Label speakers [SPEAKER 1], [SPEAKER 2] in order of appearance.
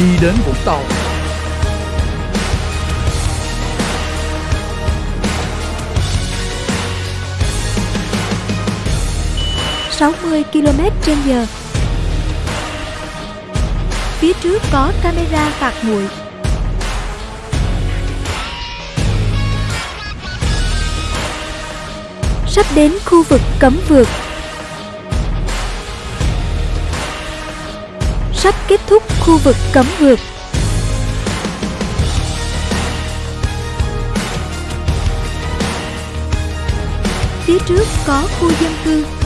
[SPEAKER 1] đi đến Vũng Tàu.
[SPEAKER 2] 60 km trên giờ. Phía trước có camera phạt nguội. Sắp đến khu vực cấm vượt. Sắp kết thúc khu vực cấm vượt Phía trước có khu dân cư.